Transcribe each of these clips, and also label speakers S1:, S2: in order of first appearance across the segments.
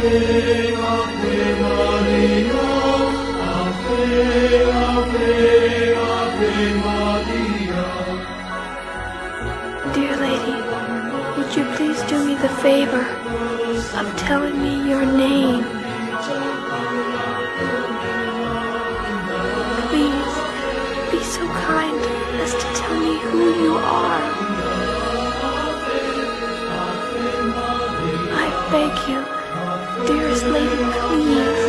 S1: Dear lady, would you please do me the favor of telling me your name? Please, be so kind as to tell me who you are. I beg you, dearest lady, please.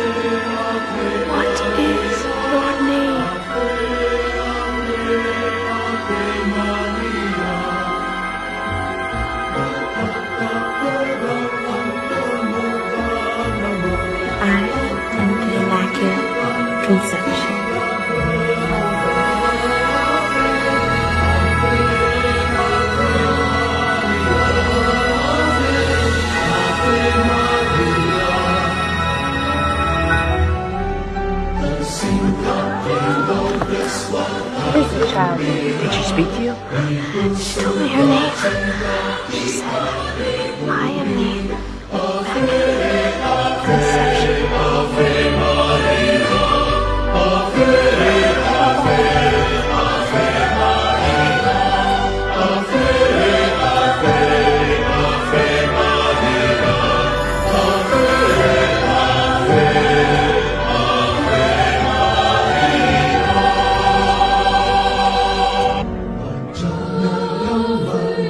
S1: What is your name?
S2: I am the Immaculate child? Did she speak to you?
S1: She told me her name. She said, I am the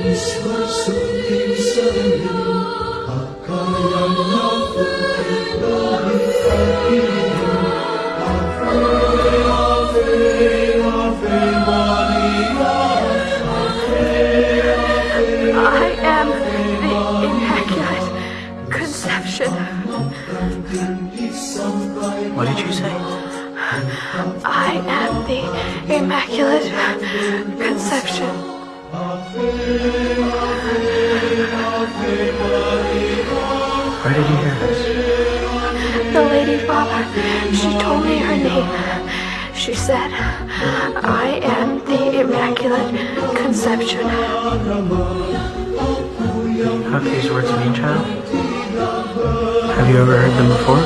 S1: I am the Immaculate Conception.
S3: What did you say?
S1: I am the Immaculate Conception.
S3: Where did you hear this?
S1: The lady father, she told me her name. She said, I am the Immaculate Conception.
S3: Do these words mean, child? Have you ever heard them before?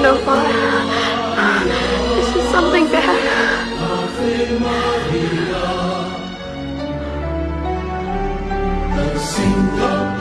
S1: No, father. This is something bad.
S4: The sing of